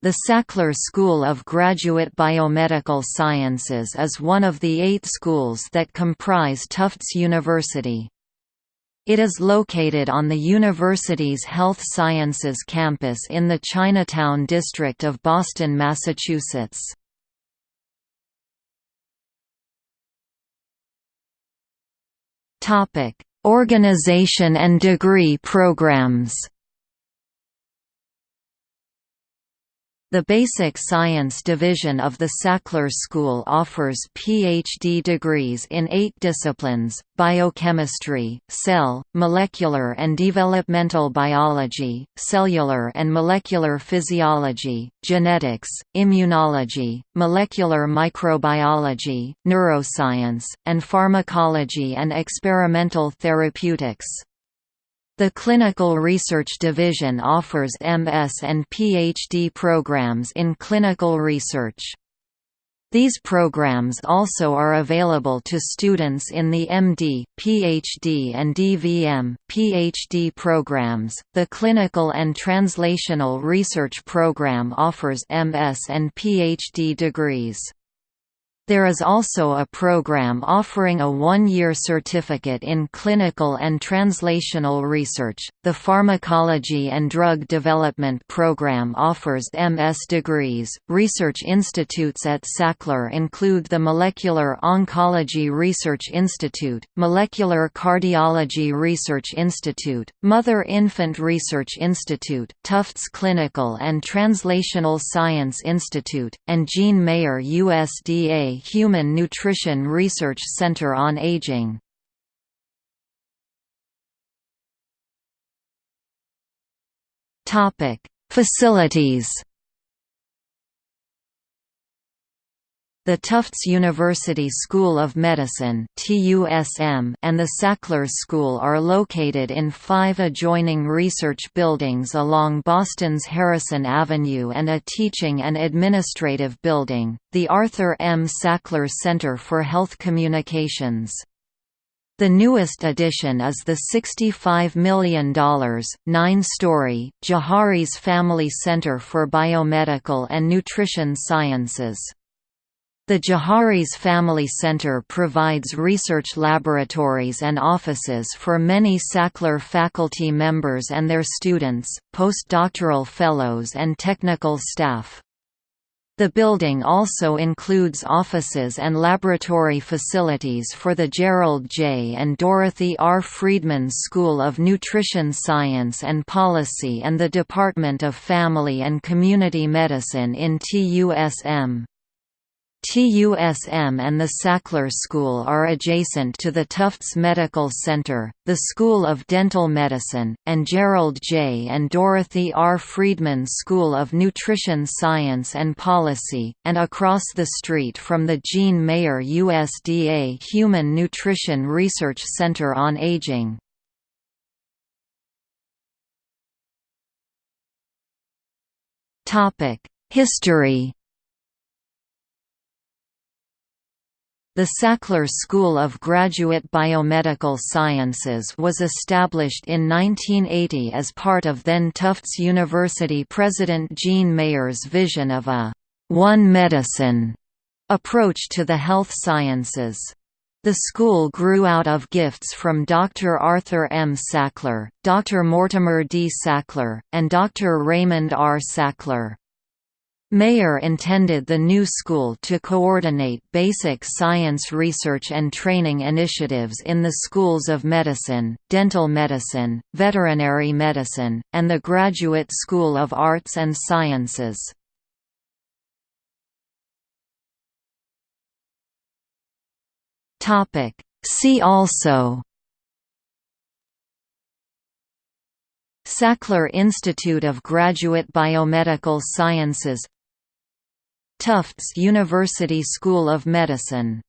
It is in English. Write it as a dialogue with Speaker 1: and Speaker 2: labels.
Speaker 1: The Sackler School of Graduate Biomedical Sciences is one of the eight schools that comprise Tufts University. It is located on the university's Health Sciences campus in the Chinatown district of Boston, Massachusetts. Organization and degree programs The Basic Science Division of the Sackler School offers PhD degrees in eight disciplines, biochemistry, cell, molecular and developmental biology, cellular and molecular physiology, genetics, immunology, molecular microbiology, neuroscience, and pharmacology and experimental therapeutics. The Clinical Research Division offers MS and PhD programs in clinical research. These programs also are available to students in the MD, PhD, and DVM, PhD programs. The Clinical and Translational Research Program offers MS and PhD degrees. There is also a program offering a one-year certificate in clinical and translational research. The Pharmacology and Drug Development Program offers MS degrees. Research institutes at Sackler include the Molecular Oncology Research Institute, Molecular Cardiology Research Institute, Mother-Infant Research Institute, Tufts Clinical and Translational Science Institute, and Jean Mayer USDA Human Nutrition Research Center on Aging. Topic: Facilities. The Tufts University School of Medicine and the Sackler School are located in five adjoining research buildings along Boston's Harrison Avenue and a teaching and administrative building, the Arthur M. Sackler Center for Health Communications. The newest addition is the $65 million, nine-story, Jaharis Family Center for Biomedical and Nutrition Sciences. The Jaharis Family Center provides research laboratories and offices for many Sackler faculty members and their students, postdoctoral fellows and technical staff. The building also includes offices and laboratory facilities for the Gerald J. and Dorothy R. Friedman School of Nutrition Science and Policy and the Department of Family and Community Medicine in TUSM. TUSM and the Sackler School are adjacent to the Tufts Medical Center, the School of Dental Medicine, and Gerald J. and Dorothy R. Friedman School of Nutrition Science and Policy, and across the street from the Jean Mayer USDA Human Nutrition Research Center on Aging. History The Sackler School of Graduate Biomedical Sciences was established in 1980 as part of then Tufts University President Jean Mayer's vision of a «one medicine» approach to the health sciences. The school grew out of gifts from Dr. Arthur M. Sackler, Dr. Mortimer D. Sackler, and Dr. Raymond R. Sackler. Mayer intended the new school to coordinate basic science research and training initiatives in the schools of medicine, dental medicine, veterinary medicine, and the Graduate School of Arts and Sciences. See also Sackler Institute of Graduate Biomedical Sciences Tufts University School of Medicine